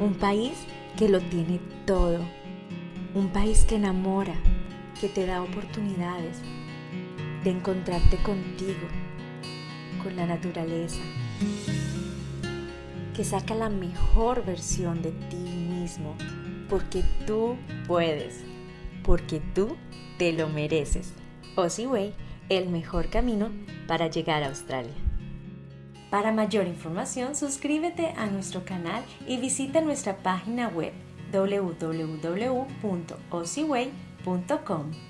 Un país que lo tiene todo. Un país que enamora, que te da oportunidades de encontrarte contigo, con la naturaleza, que saca la mejor versión de ti mismo, porque tú puedes, porque tú te lo mereces. Way, el mejor camino para llegar a Australia. Para mayor información, suscríbete a nuestro canal y visita nuestra página web www.osiway.com.